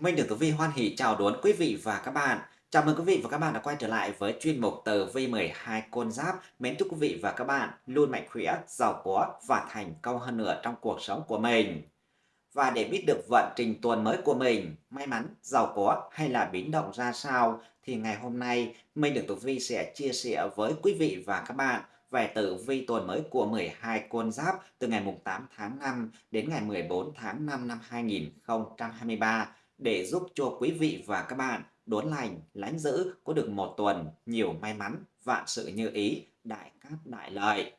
Minh được Tử Vi hoan hỷ chào đón quý vị và các bạn. Chào mừng quý vị và các bạn đã quay trở lại với chuyên mục Tử Vi 12 con giáp. Mến chúc quý vị và các bạn luôn mạnh khỏe, giàu có và thành công hơn nữa trong cuộc sống của mình. Và để biết được vận trình tuần mới của mình, may mắn, giàu có hay là biến động ra sao thì ngày hôm nay Minh được Tử Vi sẽ chia sẻ với quý vị và các bạn về tử vi tuần mới của 12 con giáp từ ngày 8 tháng 5 đến ngày 14 tháng 5 năm 2023 để giúp cho quý vị và các bạn đốn lành, lánh giữ có được một tuần nhiều may mắn, vạn sự như ý, đại cát đại lợi.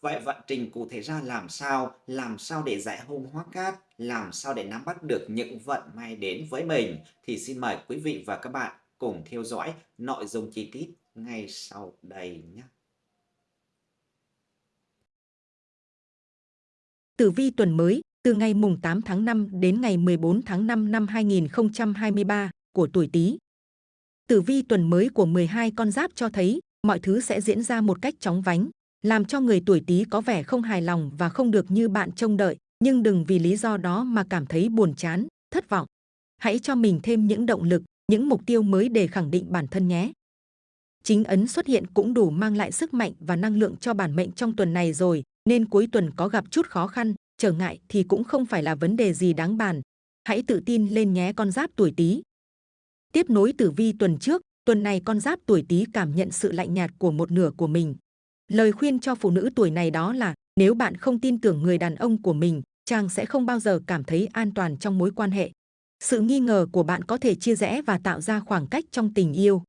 Vậy vận trình cụ thể ra làm sao? Làm sao để giải hung hóa cát? Làm sao để nắm bắt được những vận may đến với mình? Thì xin mời quý vị và các bạn cùng theo dõi nội dung chi tiết ngay sau đây nhé. Tử vi tuần mới từ ngày mùng 8 tháng 5 đến ngày 14 tháng 5 năm 2023 của tuổi Tý. Tử vi tuần mới của 12 con giáp cho thấy mọi thứ sẽ diễn ra một cách chóng vánh, làm cho người tuổi Tý có vẻ không hài lòng và không được như bạn trông đợi, nhưng đừng vì lý do đó mà cảm thấy buồn chán, thất vọng. Hãy cho mình thêm những động lực, những mục tiêu mới để khẳng định bản thân nhé. Chính ấn xuất hiện cũng đủ mang lại sức mạnh và năng lượng cho bản mệnh trong tuần này rồi, nên cuối tuần có gặp chút khó khăn, trở ngại thì cũng không phải là vấn đề gì đáng bàn. Hãy tự tin lên nhé con giáp tuổi Tý. Tiếp nối tử vi tuần trước, tuần này con giáp tuổi Tý cảm nhận sự lạnh nhạt của một nửa của mình. Lời khuyên cho phụ nữ tuổi này đó là nếu bạn không tin tưởng người đàn ông của mình, chàng sẽ không bao giờ cảm thấy an toàn trong mối quan hệ. Sự nghi ngờ của bạn có thể chia rẽ và tạo ra khoảng cách trong tình yêu.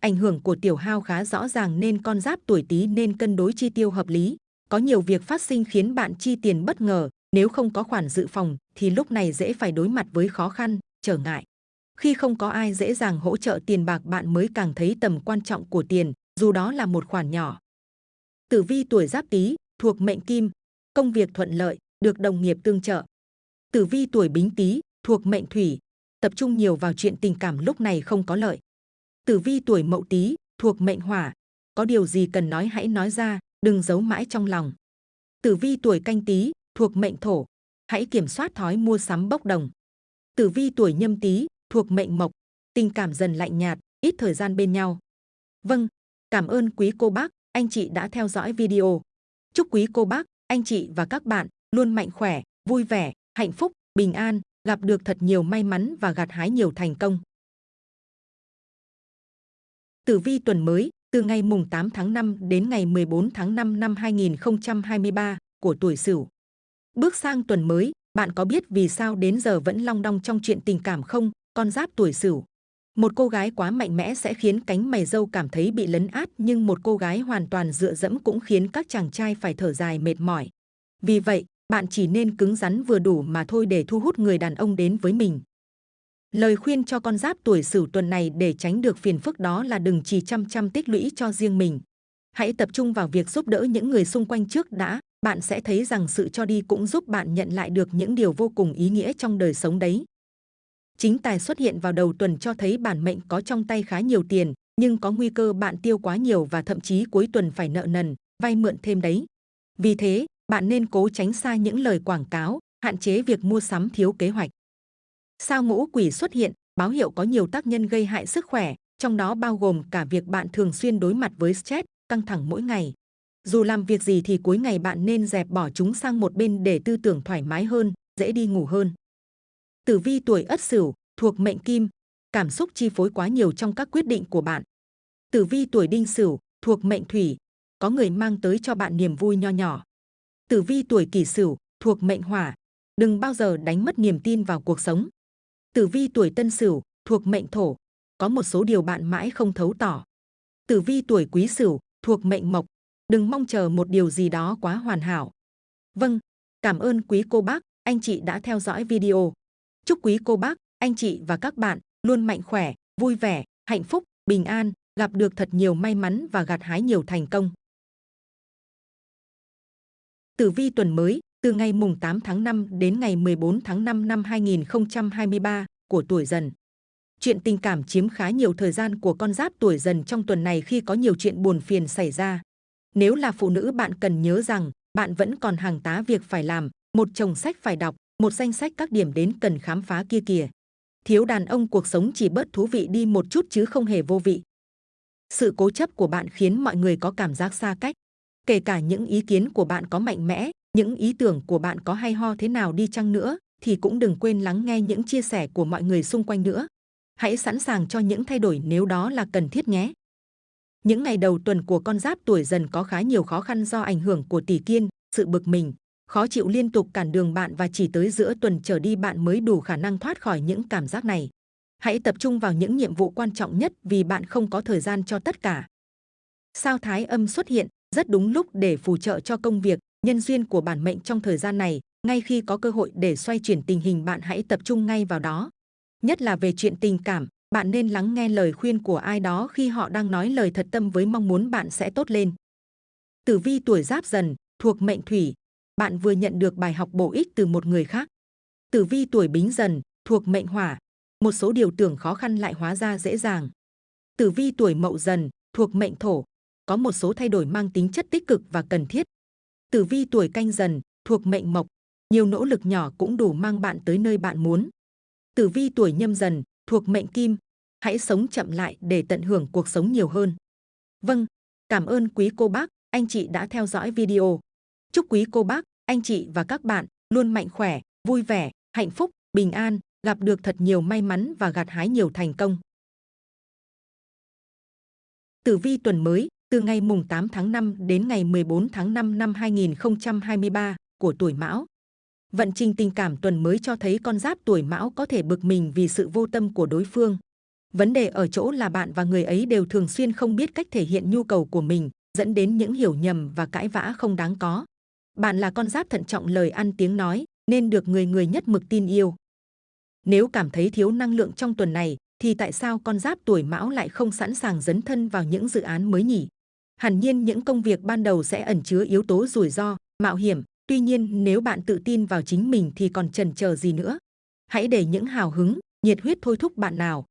Ảnh hưởng của tiểu hao khá rõ ràng nên con giáp tuổi Tý nên cân đối chi tiêu hợp lý. Có nhiều việc phát sinh khiến bạn chi tiền bất ngờ, nếu không có khoản dự phòng thì lúc này dễ phải đối mặt với khó khăn, trở ngại. Khi không có ai dễ dàng hỗ trợ tiền bạc bạn mới càng thấy tầm quan trọng của tiền, dù đó là một khoản nhỏ. Tử vi tuổi Giáp Tý thuộc mệnh Kim, công việc thuận lợi, được đồng nghiệp tương trợ. Tử vi tuổi Bính Tý thuộc mệnh Thủy, tập trung nhiều vào chuyện tình cảm lúc này không có lợi. Tử vi tuổi Mậu Tý thuộc mệnh Hỏa, có điều gì cần nói hãy nói ra, đừng giấu mãi trong lòng. Tử vi tuổi Canh Tý thuộc mệnh Thổ, hãy kiểm soát thói mua sắm bốc đồng. Tử vi tuổi Nhâm Tý thuộc mệnh Mộc, tình cảm dần lạnh nhạt, ít thời gian bên nhau. Vâng, cảm ơn quý cô bác, anh chị đã theo dõi video. Chúc quý cô bác, anh chị và các bạn luôn mạnh khỏe, vui vẻ, hạnh phúc, bình an, gặp được thật nhiều may mắn và gặt hái nhiều thành công. Tử vi tuần mới, từ ngày mùng 8 tháng 5 đến ngày 14 tháng 5 năm 2023 của tuổi Sửu. Bước sang tuần mới, bạn có biết vì sao đến giờ vẫn long đong trong chuyện tình cảm không, con giáp tuổi Sửu? Một cô gái quá mạnh mẽ sẽ khiến cánh mày râu cảm thấy bị lấn át nhưng một cô gái hoàn toàn dựa dẫm cũng khiến các chàng trai phải thở dài mệt mỏi. Vì vậy, bạn chỉ nên cứng rắn vừa đủ mà thôi để thu hút người đàn ông đến với mình. Lời khuyên cho con giáp tuổi sửu tuần này để tránh được phiền phức đó là đừng chỉ chăm chăm tích lũy cho riêng mình. Hãy tập trung vào việc giúp đỡ những người xung quanh trước đã, bạn sẽ thấy rằng sự cho đi cũng giúp bạn nhận lại được những điều vô cùng ý nghĩa trong đời sống đấy. Chính tài xuất hiện vào đầu tuần cho thấy bản mệnh có trong tay khá nhiều tiền, nhưng có nguy cơ bạn tiêu quá nhiều và thậm chí cuối tuần phải nợ nần, vay mượn thêm đấy. Vì thế, bạn nên cố tránh xa những lời quảng cáo, hạn chế việc mua sắm thiếu kế hoạch. Sao ngũ quỷ xuất hiện, báo hiệu có nhiều tác nhân gây hại sức khỏe, trong đó bao gồm cả việc bạn thường xuyên đối mặt với stress, căng thẳng mỗi ngày. Dù làm việc gì thì cuối ngày bạn nên dẹp bỏ chúng sang một bên để tư tưởng thoải mái hơn, dễ đi ngủ hơn. Tử vi tuổi Ất Sửu thuộc mệnh Kim, cảm xúc chi phối quá nhiều trong các quyết định của bạn. Tử vi tuổi Đinh Sửu thuộc mệnh Thủy, có người mang tới cho bạn niềm vui nho nhỏ. Tử vi tuổi Kỷ Sửu thuộc mệnh Hỏa, đừng bao giờ đánh mất niềm tin vào cuộc sống. Tử vi tuổi Tân Sửu thuộc mệnh Thổ, có một số điều bạn mãi không thấu tỏ. Tử vi tuổi Quý Sửu thuộc mệnh Mộc, đừng mong chờ một điều gì đó quá hoàn hảo. Vâng, cảm ơn quý cô bác, anh chị đã theo dõi video. Chúc quý cô bác, anh chị và các bạn luôn mạnh khỏe, vui vẻ, hạnh phúc, bình an, gặp được thật nhiều may mắn và gặt hái nhiều thành công. Tử vi tuần mới, từ ngày mùng 8 tháng 5 đến ngày 14 tháng 5 năm 2023 của tuổi dần. Chuyện tình cảm chiếm khá nhiều thời gian của con giáp tuổi dần trong tuần này khi có nhiều chuyện buồn phiền xảy ra. Nếu là phụ nữ bạn cần nhớ rằng bạn vẫn còn hàng tá việc phải làm, một chồng sách phải đọc, một danh sách các điểm đến cần khám phá kia kìa. Thiếu đàn ông cuộc sống chỉ bớt thú vị đi một chút chứ không hề vô vị. Sự cố chấp của bạn khiến mọi người có cảm giác xa cách. Kể cả những ý kiến của bạn có mạnh mẽ, những ý tưởng của bạn có hay ho thế nào đi chăng nữa, thì cũng đừng quên lắng nghe những chia sẻ của mọi người xung quanh nữa. Hãy sẵn sàng cho những thay đổi nếu đó là cần thiết nhé. Những ngày đầu tuần của con giáp tuổi dần có khá nhiều khó khăn do ảnh hưởng của tỷ kiên, sự bực mình, khó chịu liên tục cản đường bạn và chỉ tới giữa tuần trở đi bạn mới đủ khả năng thoát khỏi những cảm giác này. Hãy tập trung vào những nhiệm vụ quan trọng nhất vì bạn không có thời gian cho tất cả. Sao thái âm xuất hiện rất đúng lúc để phù trợ cho công việc, nhân duyên của bản mệnh trong thời gian này. Ngay khi có cơ hội để xoay chuyển tình hình bạn hãy tập trung ngay vào đó. Nhất là về chuyện tình cảm, bạn nên lắng nghe lời khuyên của ai đó khi họ đang nói lời thật tâm với mong muốn bạn sẽ tốt lên. Tử vi tuổi giáp dần, thuộc mệnh thủy, bạn vừa nhận được bài học bổ ích từ một người khác. Tử vi tuổi bính dần, thuộc mệnh hỏa, một số điều tưởng khó khăn lại hóa ra dễ dàng. Tử vi tuổi mậu dần, thuộc mệnh thổ, có một số thay đổi mang tính chất tích cực và cần thiết. Tử vi tuổi canh dần, thuộc mệnh mộc, nhiều nỗ lực nhỏ cũng đủ mang bạn tới nơi bạn muốn. Tử vi tuổi nhâm dần, thuộc mệnh kim, hãy sống chậm lại để tận hưởng cuộc sống nhiều hơn. Vâng, cảm ơn quý cô bác, anh chị đã theo dõi video. Chúc quý cô bác, anh chị và các bạn luôn mạnh khỏe, vui vẻ, hạnh phúc, bình an, gặp được thật nhiều may mắn và gặt hái nhiều thành công. Tử vi tuần mới, từ ngày mùng 8 tháng 5 đến ngày 14 tháng 5 năm 2023 của tuổi Mão. Vận trình tình cảm tuần mới cho thấy con giáp tuổi Mão có thể bực mình vì sự vô tâm của đối phương. Vấn đề ở chỗ là bạn và người ấy đều thường xuyên không biết cách thể hiện nhu cầu của mình, dẫn đến những hiểu nhầm và cãi vã không đáng có. Bạn là con giáp thận trọng lời ăn tiếng nói, nên được người người nhất mực tin yêu. Nếu cảm thấy thiếu năng lượng trong tuần này, thì tại sao con giáp tuổi mão lại không sẵn sàng dấn thân vào những dự án mới nhỉ? Hẳn nhiên những công việc ban đầu sẽ ẩn chứa yếu tố rủi ro, mạo hiểm. Tuy nhiên nếu bạn tự tin vào chính mình thì còn chần chờ gì nữa? Hãy để những hào hứng, nhiệt huyết thôi thúc bạn nào.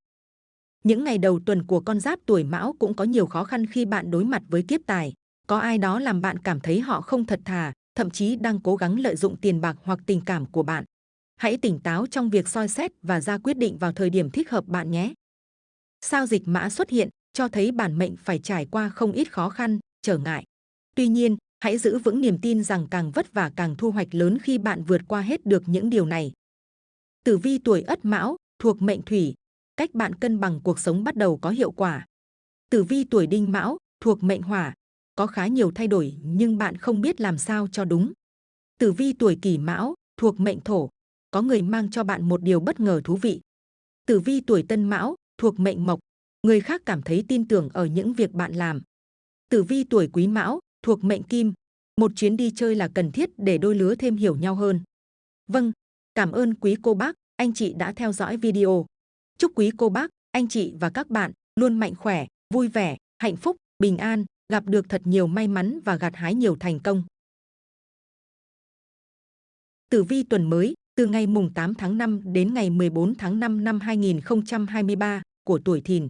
Những ngày đầu tuần của con giáp tuổi mão cũng có nhiều khó khăn khi bạn đối mặt với kiếp tài. Có ai đó làm bạn cảm thấy họ không thật thà, thậm chí đang cố gắng lợi dụng tiền bạc hoặc tình cảm của bạn. Hãy tỉnh táo trong việc soi xét và ra quyết định vào thời điểm thích hợp bạn nhé. Sao dịch mã xuất hiện cho thấy bản mệnh phải trải qua không ít khó khăn, trở ngại. Tuy nhiên, hãy giữ vững niềm tin rằng càng vất vả càng thu hoạch lớn khi bạn vượt qua hết được những điều này. Tử vi tuổi Ất Mão thuộc mệnh Thủy, cách bạn cân bằng cuộc sống bắt đầu có hiệu quả. Tử vi tuổi Đinh Mão thuộc mệnh Hỏa, có khá nhiều thay đổi nhưng bạn không biết làm sao cho đúng. Tử vi tuổi Kỷ Mão thuộc mệnh Thổ, có người mang cho bạn một điều bất ngờ thú vị. Tử vi tuổi Tân Mão thuộc mệnh Mộc, người khác cảm thấy tin tưởng ở những việc bạn làm. Tử vi tuổi Quý Mão thuộc mệnh Kim, một chuyến đi chơi là cần thiết để đôi lứa thêm hiểu nhau hơn. Vâng, cảm ơn quý cô bác, anh chị đã theo dõi video. Chúc quý cô bác, anh chị và các bạn luôn mạnh khỏe, vui vẻ, hạnh phúc, bình an, gặp được thật nhiều may mắn và gặt hái nhiều thành công. Tử vi tuần mới, từ ngày mùng 8 tháng 5 đến ngày 14 tháng 5 năm 2023 của tuổi Thìn.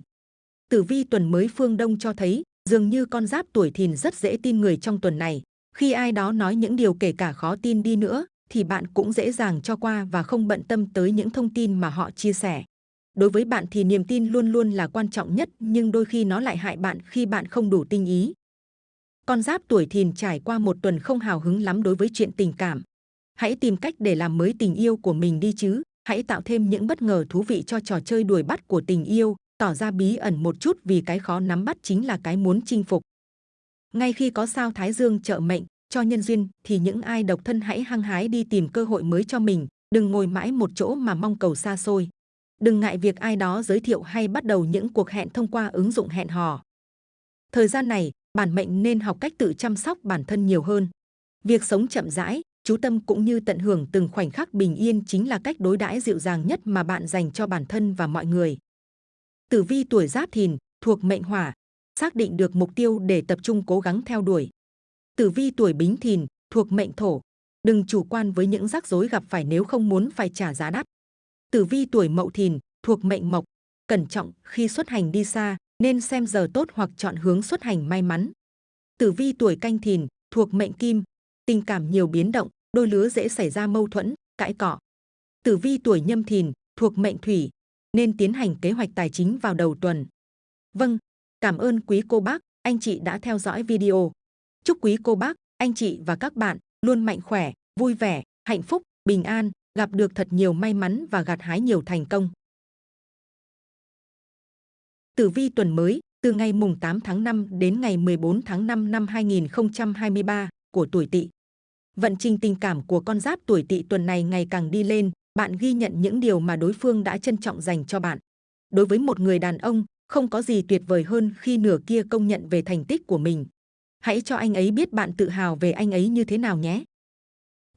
Tử vi tuần mới phương Đông cho thấy, dường như con giáp tuổi Thìn rất dễ tin người trong tuần này. Khi ai đó nói những điều kể cả khó tin đi nữa, thì bạn cũng dễ dàng cho qua và không bận tâm tới những thông tin mà họ chia sẻ. Đối với bạn thì niềm tin luôn luôn là quan trọng nhất, nhưng đôi khi nó lại hại bạn khi bạn không đủ tinh ý. Con giáp tuổi Thìn trải qua một tuần không hào hứng lắm đối với chuyện tình cảm. Hãy tìm cách để làm mới tình yêu của mình đi chứ. Hãy tạo thêm những bất ngờ thú vị cho trò chơi đuổi bắt của tình yêu, tỏ ra bí ẩn một chút vì cái khó nắm bắt chính là cái muốn chinh phục. Ngay khi có sao Thái Dương trợ mệnh cho nhân duyên thì những ai độc thân hãy hăng hái đi tìm cơ hội mới cho mình, đừng ngồi mãi một chỗ mà mong cầu xa xôi. Đừng ngại việc ai đó giới thiệu hay bắt đầu những cuộc hẹn thông qua ứng dụng hẹn hò. Thời gian này, bản mệnh nên học cách tự chăm sóc bản thân nhiều hơn. Việc sống chậm rãi, chú tâm cũng như tận hưởng từng khoảnh khắc bình yên chính là cách đối đãi dịu dàng nhất mà bạn dành cho bản thân và mọi người. Tử vi tuổi Giáp Thìn thuộc mệnh Hỏa, xác định được mục tiêu để tập trung cố gắng theo đuổi. Tử vi tuổi Bính Thìn thuộc mệnh Thổ, đừng chủ quan với những rắc rối gặp phải nếu không muốn phải trả giá đắt. Tử vi tuổi Mậu Thìn thuộc mệnh Mộc, cẩn trọng khi xuất hành đi xa, nên xem giờ tốt hoặc chọn hướng xuất hành may mắn. Tử vi tuổi Canh Thìn thuộc mệnh Kim, tình cảm nhiều biến động, đôi lứa dễ xảy ra mâu thuẫn, cãi cọ. Tử vi tuổi nhâm thìn, thuộc mệnh thủy, nên tiến hành kế hoạch tài chính vào đầu tuần. Vâng, cảm ơn quý cô bác, anh chị đã theo dõi video. Chúc quý cô bác, anh chị và các bạn luôn mạnh khỏe, vui vẻ, hạnh phúc, bình an, gặp được thật nhiều may mắn và gặt hái nhiều thành công. Tử vi tuần mới, từ ngày mùng 8 tháng 5 đến ngày 14 tháng 5 năm 2023 của tuổi Tỵ. Vận trình tình cảm của con giáp tuổi Tỵ tuần này ngày càng đi lên, bạn ghi nhận những điều mà đối phương đã trân trọng dành cho bạn. Đối với một người đàn ông, không có gì tuyệt vời hơn khi nửa kia công nhận về thành tích của mình. Hãy cho anh ấy biết bạn tự hào về anh ấy như thế nào nhé.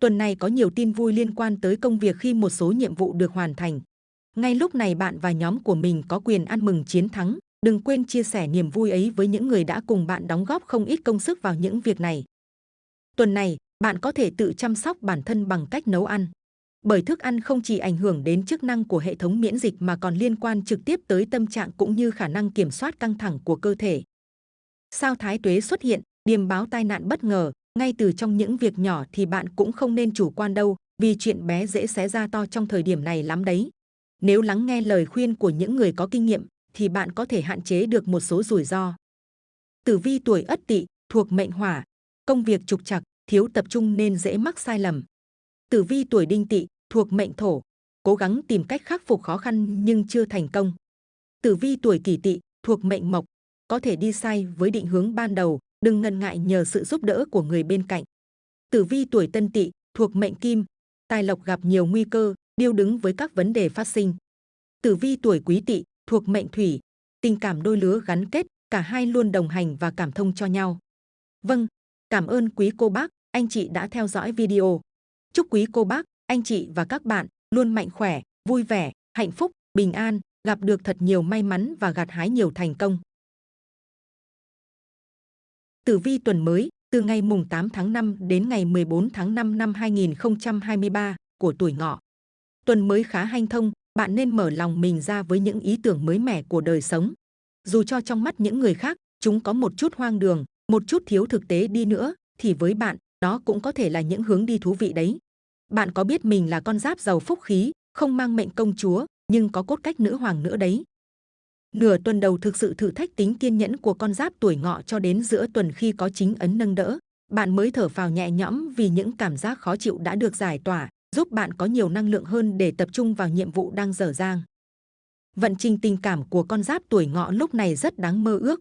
Tuần này có nhiều tin vui liên quan tới công việc khi một số nhiệm vụ được hoàn thành. Ngay lúc này bạn và nhóm của mình có quyền ăn mừng chiến thắng. Đừng quên chia sẻ niềm vui ấy với những người đã cùng bạn đóng góp không ít công sức vào những việc này. Tuần này, bạn có thể tự chăm sóc bản thân bằng cách nấu ăn. Bởi thức ăn không chỉ ảnh hưởng đến chức năng của hệ thống miễn dịch mà còn liên quan trực tiếp tới tâm trạng cũng như khả năng kiểm soát căng thẳng của cơ thể. Sao thái tuế xuất hiện, điềm báo tai nạn bất ngờ, ngay từ trong những việc nhỏ thì bạn cũng không nên chủ quan đâu, vì chuyện bé dễ xé ra to trong thời điểm này lắm đấy. Nếu lắng nghe lời khuyên của những người có kinh nghiệm, thì bạn có thể hạn chế được một số rủi ro. Tử vi tuổi Ất Tỵ thuộc mệnh Hỏa, công việc trục trặc, thiếu tập trung nên dễ mắc sai lầm. Tử vi tuổi Đinh Tỵ thuộc mệnh Thổ, cố gắng tìm cách khắc phục khó khăn nhưng chưa thành công. Tử vi tuổi Kỷ Tỵ thuộc mệnh Mộc, có thể đi sai với định hướng ban đầu, đừng ngần ngại nhờ sự giúp đỡ của người bên cạnh. Tử vi tuổi Tân Tỵ thuộc mệnh Kim, tài lộc gặp nhiều nguy cơ, điêu đứng với các vấn đề phát sinh. Tử vi tuổi Quý Tỵ thuộc mệnh Thủy, tình cảm đôi lứa gắn kết, cả hai luôn đồng hành và cảm thông cho nhau. Vâng, cảm ơn quý cô bác, anh chị đã theo dõi video. Chúc quý cô bác, anh chị và các bạn luôn mạnh khỏe, vui vẻ, hạnh phúc, bình an, gặp được thật nhiều may mắn và gặt hái nhiều thành công. Tử vi tuần mới, từ ngày mùng 8 tháng 5 đến ngày 14 tháng 5 năm 2023 của tuổi ngọ. Tuần mới khá hanh thông, bạn nên mở lòng mình ra với những ý tưởng mới mẻ của đời sống. Dù cho trong mắt những người khác, chúng có một chút hoang đường, một chút thiếu thực tế đi nữa, thì với bạn, đó cũng có thể là những hướng đi thú vị đấy. Bạn có biết mình là con giáp giàu phúc khí, không mang mệnh công chúa, nhưng có cốt cách nữ hoàng nữa đấy. Nửa tuần đầu thực sự thử thách tính kiên nhẫn của con giáp tuổi ngọ cho đến giữa tuần khi có chính ấn nâng đỡ. Bạn mới thở phào nhẹ nhõm vì những cảm giác khó chịu đã được giải tỏa, giúp bạn có nhiều năng lượng hơn để tập trung vào nhiệm vụ đang dở dang. Vận trình tình cảm của con giáp tuổi ngọ lúc này rất đáng mơ ước.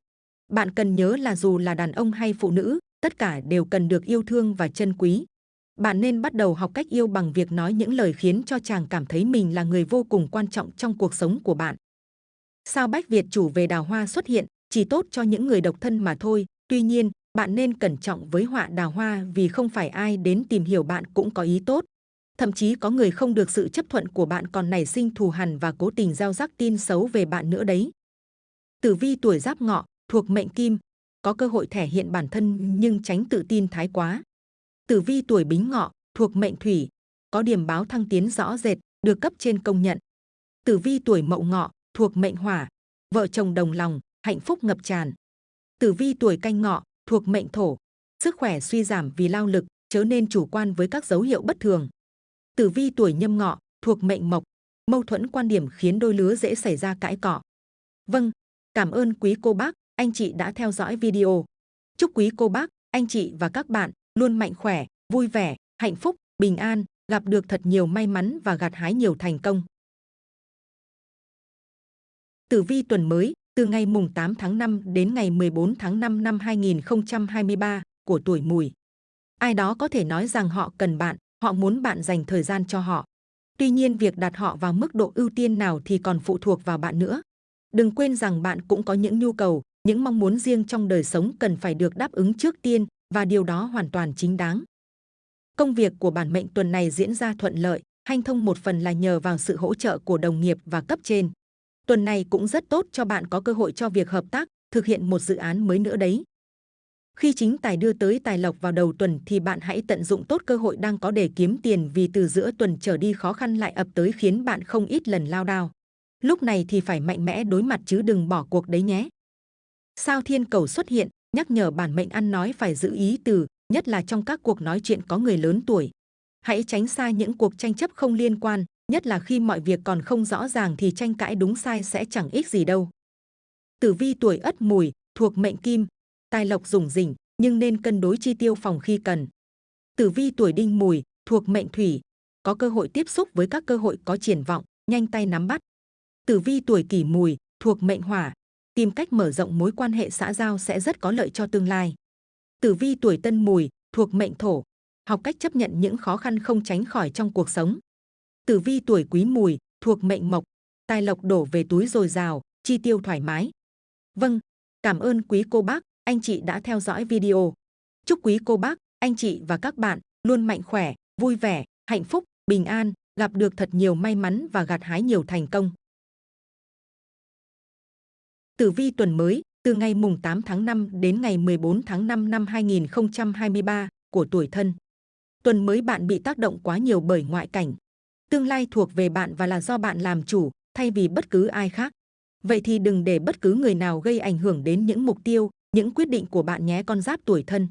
Bạn cần nhớ là dù là đàn ông hay phụ nữ, tất cả đều cần được yêu thương và trân quý. Bạn nên bắt đầu học cách yêu bằng việc nói những lời khiến cho chàng cảm thấy mình là người vô cùng quan trọng trong cuộc sống của bạn. Sao Bách Việt chủ về đào hoa xuất hiện, chỉ tốt cho những người độc thân mà thôi. Tuy nhiên, bạn nên cẩn trọng với họa đào hoa vì không phải ai đến tìm hiểu bạn cũng có ý tốt. Thậm chí có người không được sự chấp thuận của bạn còn nảy sinh thù hằn và cố tình gieo rắc tin xấu về bạn nữa đấy. Tử vi tuổi giáp ngọ, thuộc mệnh kim, có cơ hội thể hiện bản thân nhưng tránh tự tin thái quá. Tử vi tuổi bính ngọ, thuộc mệnh thủy, có điểm báo thăng tiến rõ rệt, được cấp trên công nhận. Tử vi tuổi mậu ngọ, thuộc mệnh hỏa, vợ chồng đồng lòng, hạnh phúc ngập tràn. Tử vi tuổi canh ngọ, thuộc mệnh thổ, sức khỏe suy giảm vì lao lực, chớ nên chủ quan với các dấu hiệu bất thường. Tử vi tuổi nhâm ngọ, thuộc mệnh mộc, mâu thuẫn quan điểm khiến đôi lứa dễ xảy ra cãi cọ. Vâng, cảm ơn quý cô bác, anh chị đã theo dõi video. Chúc quý cô bác, anh chị và các bạn luôn mạnh khỏe, vui vẻ, hạnh phúc, bình an, gặp được thật nhiều may mắn và gặt hái nhiều thành công. Tử vi tuần mới, từ ngày mùng 8 tháng 5 đến ngày 14 tháng 5 năm 2023 của tuổi mùi. Ai đó có thể nói rằng họ cần bạn, họ muốn bạn dành thời gian cho họ. Tuy nhiên việc đặt họ vào mức độ ưu tiên nào thì còn phụ thuộc vào bạn nữa. Đừng quên rằng bạn cũng có những nhu cầu, những mong muốn riêng trong đời sống cần phải được đáp ứng trước tiên và điều đó hoàn toàn chính đáng. Công việc của bản mệnh tuần này diễn ra thuận lợi, hanh thông một phần là nhờ vào sự hỗ trợ của đồng nghiệp và cấp trên. Tuần này cũng rất tốt cho bạn có cơ hội cho việc hợp tác, thực hiện một dự án mới nữa đấy. Khi chính tài đưa tới tài lộc vào đầu tuần thì bạn hãy tận dụng tốt cơ hội đang có để kiếm tiền vì từ giữa tuần trở đi khó khăn lại ập tới khiến bạn không ít lần lao đao. Lúc này thì phải mạnh mẽ đối mặt chứ đừng bỏ cuộc đấy nhé. Sao thiên cầu xuất hiện, nhắc nhở bản mệnh ăn nói phải giữ ý từ, nhất là trong các cuộc nói chuyện có người lớn tuổi. Hãy tránh xa những cuộc tranh chấp không liên quan, nhất là khi mọi việc còn không rõ ràng thì tranh cãi đúng sai sẽ chẳng ích gì đâu. Tử vi tuổi Ất Mùi thuộc mệnh Kim, tài lộc rủng rỉnh nhưng nên cân đối chi tiêu phòng khi cần. Tử vi tuổi Đinh Mùi thuộc mệnh Thủy, có cơ hội tiếp xúc với các cơ hội có triển vọng, nhanh tay nắm bắt. Tử vi tuổi Kỷ Mùi thuộc mệnh Hỏa, tìm cách mở rộng mối quan hệ xã giao sẽ rất có lợi cho tương lai. Tử vi tuổi Tân Mùi thuộc mệnh Thổ, học cách chấp nhận những khó khăn không tránh khỏi trong cuộc sống. Tử vi tuổi Quý Mùi thuộc mệnh Mộc, tài lộc đổ về túi dồi dào, chi tiêu thoải mái. Vâng, cảm ơn quý cô bác, anh chị đã theo dõi video. Chúc quý cô bác, anh chị và các bạn luôn mạnh khỏe, vui vẻ, hạnh phúc, bình an, gặp được thật nhiều may mắn và gặt hái nhiều thành công. Tử vi tuần mới, từ ngày mùng 8 tháng 5 đến ngày 14 tháng 5 năm 2023 của tuổi thân. Tuần mới bạn bị tác động quá nhiều bởi ngoại cảnh. Tương lai thuộc về bạn và là do bạn làm chủ, thay vì bất cứ ai khác. Vậy thì đừng để bất cứ người nào gây ảnh hưởng đến những mục tiêu, những quyết định của bạn nhé con giáp tuổi thân.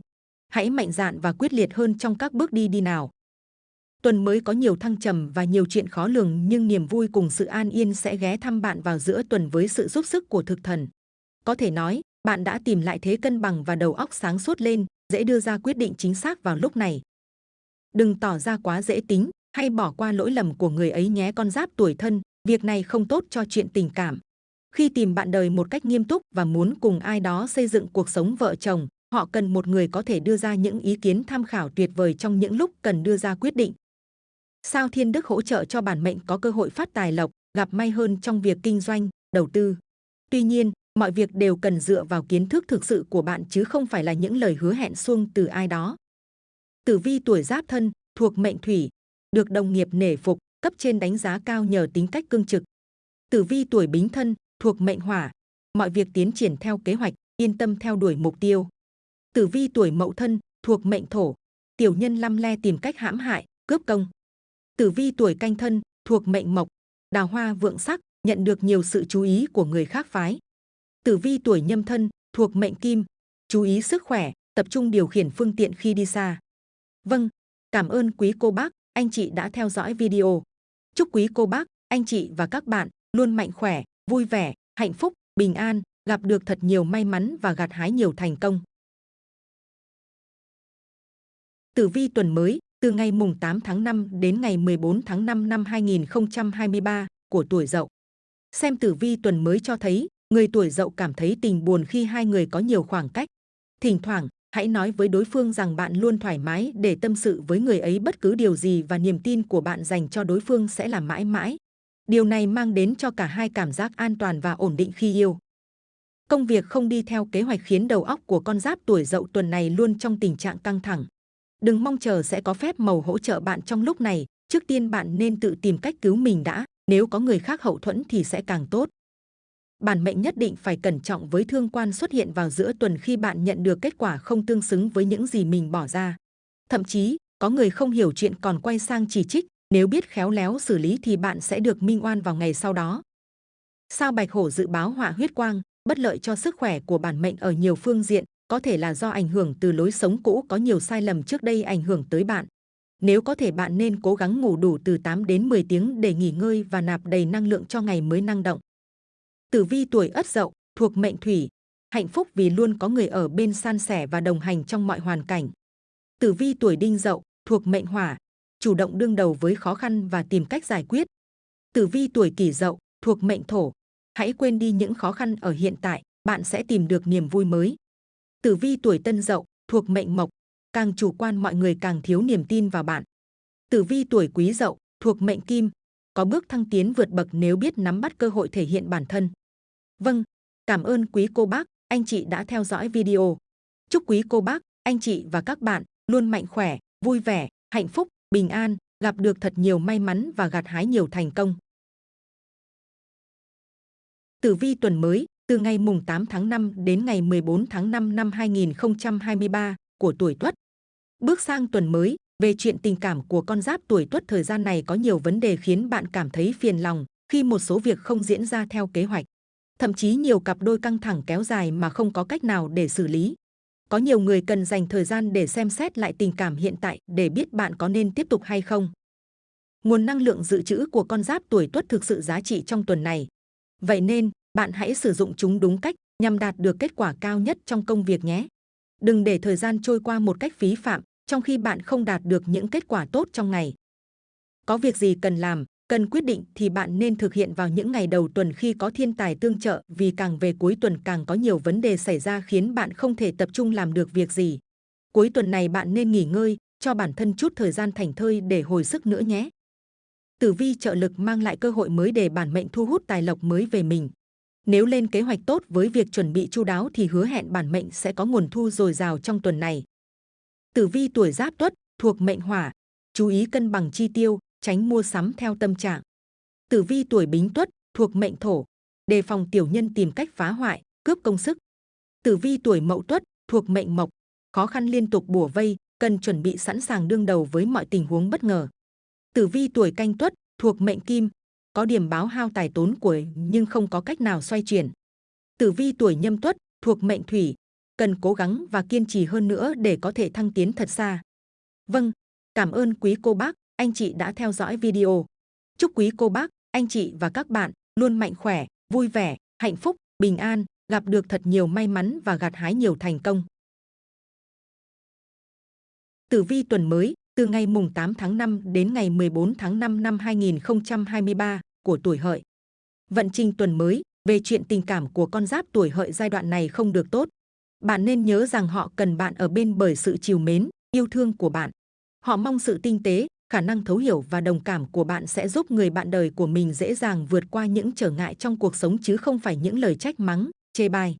Hãy mạnh dạn và quyết liệt hơn trong các bước đi đi nào. Tuần mới có nhiều thăng trầm và nhiều chuyện khó lường nhưng niềm vui cùng sự an yên sẽ ghé thăm bạn vào giữa tuần với sự giúp sức của thực thần. Có thể nói, bạn đã tìm lại thế cân bằng và đầu óc sáng suốt lên, dễ đưa ra quyết định chính xác vào lúc này. Đừng tỏ ra quá dễ tính hay bỏ qua lỗi lầm của người ấy nhé con giáp tuổi thân, việc này không tốt cho chuyện tình cảm. Khi tìm bạn đời một cách nghiêm túc và muốn cùng ai đó xây dựng cuộc sống vợ chồng, họ cần một người có thể đưa ra những ý kiến tham khảo tuyệt vời trong những lúc cần đưa ra quyết định. Sao Thiên Đức hỗ trợ cho bản mệnh có cơ hội phát tài lộc, gặp may hơn trong việc kinh doanh, đầu tư. Tuy nhiên, mọi việc đều cần dựa vào kiến thức thực sự của bạn chứ không phải là những lời hứa hẹn suông từ ai đó. Tử vi tuổi giáp thân, thuộc mệnh thủy, được đồng nghiệp nể phục, cấp trên đánh giá cao nhờ tính cách cương trực. Tử vi tuổi bính thân, thuộc mệnh hỏa, mọi việc tiến triển theo kế hoạch, yên tâm theo đuổi mục tiêu. Tử vi tuổi mậu thân, thuộc mệnh thổ, tiểu nhân lăm le tìm cách hãm hại, cướp công. Tử vi tuổi canh thân, thuộc mệnh mộc, đào hoa vượng sắc, nhận được nhiều sự chú ý của người khác phái. Tử vi tuổi nhâm thân, thuộc mệnh kim, chú ý sức khỏe, tập trung điều khiển phương tiện khi đi xa. Vâng, cảm ơn quý cô bác, anh chị đã theo dõi video. Chúc quý cô bác, anh chị và các bạn luôn mạnh khỏe, vui vẻ, hạnh phúc, bình an, gặp được thật nhiều may mắn và gặt hái nhiều thành công. Tử vi tuần mới, từ ngày mùng 8 tháng 5 đến ngày 14 tháng 5 năm 2023 của tuổi Dậu. Xem tử vi tuần mới cho thấy, người tuổi Dậu cảm thấy tình buồn khi hai người có nhiều khoảng cách. Thỉnh thoảng, hãy nói với đối phương rằng bạn luôn thoải mái để tâm sự với người ấy bất cứ điều gì và niềm tin của bạn dành cho đối phương sẽ là mãi mãi. Điều này mang đến cho cả hai cảm giác an toàn và ổn định khi yêu. Công việc không đi theo kế hoạch khiến đầu óc của con giáp tuổi Dậu tuần này luôn trong tình trạng căng thẳng. Đừng mong chờ sẽ có phép màu hỗ trợ bạn trong lúc này, trước tiên bạn nên tự tìm cách cứu mình đã, nếu có người khác hậu thuẫn thì sẽ càng tốt. Bản mệnh nhất định phải cẩn trọng với thương quan xuất hiện vào giữa tuần khi bạn nhận được kết quả không tương xứng với những gì mình bỏ ra. Thậm chí, có người không hiểu chuyện còn quay sang chỉ trích, nếu biết khéo léo xử lý thì bạn sẽ được minh oan vào ngày sau đó. Sao Bạch Hổ dự báo họa huyết quang, bất lợi cho sức khỏe của bản mệnh ở nhiều phương diện, có thể là do ảnh hưởng từ lối sống cũ có nhiều sai lầm trước đây ảnh hưởng tới bạn. Nếu có thể bạn nên cố gắng ngủ đủ từ 8 đến 10 tiếng để nghỉ ngơi và nạp đầy năng lượng cho ngày mới năng động. Tử vi tuổi Ất Dậu thuộc mệnh Thủy, hạnh phúc vì luôn có người ở bên san sẻ và đồng hành trong mọi hoàn cảnh. Tử vi tuổi Đinh Dậu thuộc mệnh Hỏa, chủ động đương đầu với khó khăn và tìm cách giải quyết. Tử vi tuổi Kỷ Dậu thuộc mệnh Thổ, hãy quên đi những khó khăn ở hiện tại, bạn sẽ tìm được niềm vui mới. Tử vi tuổi Tân Dậu thuộc mệnh Mộc, càng chủ quan mọi người càng thiếu niềm tin vào bạn. Tử vi tuổi Quý Dậu thuộc mệnh Kim, có bước thăng tiến vượt bậc nếu biết nắm bắt cơ hội thể hiện bản thân. Vâng, cảm ơn quý cô bác, anh chị đã theo dõi video. Chúc quý cô bác, anh chị và các bạn luôn mạnh khỏe, vui vẻ, hạnh phúc, bình an, gặp được thật nhiều may mắn và gặt hái nhiều thành công. Tử vi tuần mới, từ ngày mùng 8 tháng 5 đến ngày 14 tháng 5 năm 2023 của tuổi Tuất. Bước sang tuần mới, về chuyện tình cảm của con giáp tuổi Tuất thời gian này có nhiều vấn đề khiến bạn cảm thấy phiền lòng khi một số việc không diễn ra theo kế hoạch. Thậm chí nhiều cặp đôi căng thẳng kéo dài mà không có cách nào để xử lý. Có nhiều người cần dành thời gian để xem xét lại tình cảm hiện tại để biết bạn có nên tiếp tục hay không. Nguồn năng lượng dự trữ của con giáp tuổi tuất thực sự giá trị trong tuần này. Vậy nên, bạn hãy sử dụng chúng đúng cách nhằm đạt được kết quả cao nhất trong công việc nhé. Đừng để thời gian trôi qua một cách phí phạm, trong khi bạn không đạt được những kết quả tốt trong ngày. Có việc gì cần làm, cần quyết định thì bạn nên thực hiện vào những ngày đầu tuần khi có thiên tài tương trợ vì càng về cuối tuần càng có nhiều vấn đề xảy ra khiến bạn không thể tập trung làm được việc gì. Cuối tuần này bạn nên nghỉ ngơi, cho bản thân chút thời gian thành thơi để hồi sức nữa nhé. Tử vi trợ lực mang lại cơ hội mới để bản mệnh thu hút tài lộc mới về mình. Nếu lên kế hoạch tốt với việc chuẩn bị chu đáo thì hứa hẹn bản mệnh sẽ có nguồn thu dồi dào trong tuần này. Tử vi tuổi giáp tuất thuộc mệnh hỏa, chú ý cân bằng chi tiêu, tránh mua sắm theo tâm trạng. Tử vi tuổi bính tuất thuộc mệnh thổ, đề phòng tiểu nhân tìm cách phá hoại, cướp công sức. Tử vi tuổi mậu tuất thuộc mệnh mộc, khó khăn liên tục bủa vây, cần chuẩn bị sẵn sàng đương đầu với mọi tình huống bất ngờ. Tử vi tuổi canh tuất thuộc mệnh kim, có điểm báo hao tài tốn của nhưng không có cách nào xoay chuyển. Tử vi tuổi nhâm tuất thuộc mệnh thủy, cần cố gắng và kiên trì hơn nữa để có thể thăng tiến thật xa. Vâng, cảm ơn quý cô bác, anh chị đã theo dõi video. Chúc quý cô bác, anh chị và các bạn luôn mạnh khỏe, vui vẻ, hạnh phúc, bình an, gặp được thật nhiều may mắn và gặt hái nhiều thành công. Tử vi tuần mới, từ ngày mùng 8 tháng 5 đến ngày 14 tháng 5 năm 2023 của tuổi hợi. Vận trình tuần mới về chuyện tình cảm của con giáp tuổi hợi giai đoạn này không được tốt. Bạn nên nhớ rằng họ cần bạn ở bên bởi sự chiều mến, yêu thương của bạn. Họ mong sự tinh tế, khả năng thấu hiểu và đồng cảm của bạn sẽ giúp người bạn đời của mình dễ dàng vượt qua những trở ngại trong cuộc sống chứ không phải những lời trách mắng, chê bai.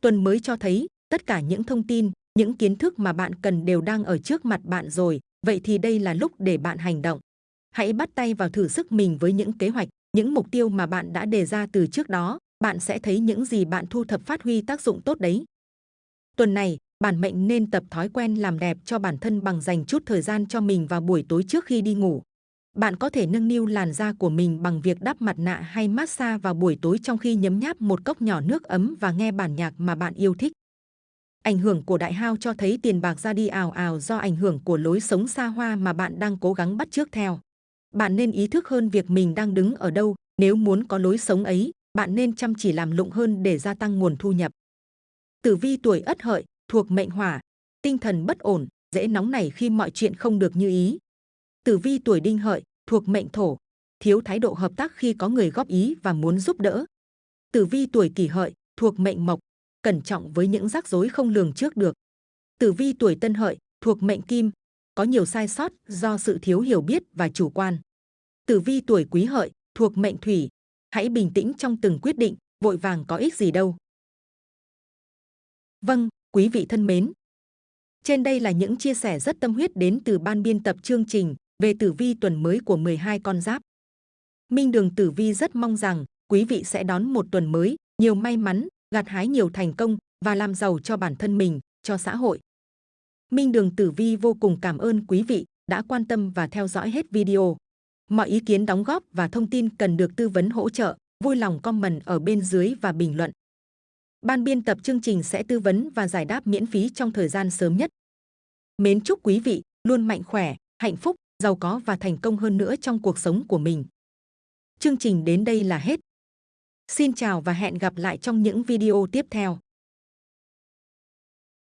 Tuần mới cho thấy tất cả những thông tin, những kiến thức mà bạn cần đều đang ở trước mặt bạn rồi, vậy thì đây là lúc để bạn hành động. Hãy bắt tay vào thử sức mình với những kế hoạch, những mục tiêu mà bạn đã đề ra từ trước đó, bạn sẽ thấy những gì bạn thu thập phát huy tác dụng tốt đấy. Tuần này, bản mệnh nên tập thói quen làm đẹp cho bản thân bằng dành chút thời gian cho mình vào buổi tối trước khi đi ngủ. Bạn có thể nâng niu làn da của mình bằng việc đắp mặt nạ hay massage vào buổi tối trong khi nhấm nháp một cốc nhỏ nước ấm và nghe bản nhạc mà bạn yêu thích. Ảnh hưởng của đại hao cho thấy tiền bạc ra đi ào ào do ảnh hưởng của lối sống xa hoa mà bạn đang cố gắng bắt chước theo. Bạn nên ý thức hơn việc mình đang đứng ở đâu, nếu muốn có lối sống ấy, bạn nên chăm chỉ làm lụng hơn để gia tăng nguồn thu nhập. Tử vi tuổi Ất Hợi thuộc mệnh Hỏa, tinh thần bất ổn, dễ nóng nảy khi mọi chuyện không được như ý. Tử vi tuổi Đinh Hợi thuộc mệnh Thổ, thiếu thái độ hợp tác khi có người góp ý và muốn giúp đỡ. Tử vi tuổi Kỷ Hợi thuộc mệnh Mộc, cẩn trọng với những rắc rối không lường trước được. Tử vi tuổi Tân Hợi thuộc mệnh Kim, có nhiều sai sót do sự thiếu hiểu biết và chủ quan. Tử vi tuổi Quý Hợi thuộc mệnh Thủy, hãy bình tĩnh trong từng quyết định, vội vàng có ích gì đâu. Vâng, quý vị thân mến. Trên đây là những chia sẻ rất tâm huyết đến từ ban biên tập chương trình về tử vi tuần mới của 12 con giáp. Minh Đường Tử Vi rất mong rằng quý vị sẽ đón một tuần mới, nhiều may mắn, gặt hái nhiều thành công và làm giàu cho bản thân mình, cho xã hội. Minh Đường Tử Vi vô cùng cảm ơn quý vị đã quan tâm và theo dõi hết video. Mọi ý kiến đóng góp và thông tin cần được tư vấn hỗ trợ, vui lòng comment ở bên dưới và bình luận. Ban biên tập chương trình sẽ tư vấn và giải đáp miễn phí trong thời gian sớm nhất. Mến chúc quý vị luôn mạnh khỏe, hạnh phúc, giàu có và thành công hơn nữa trong cuộc sống của mình. Chương trình đến đây là hết. Xin chào và hẹn gặp lại trong những video tiếp theo.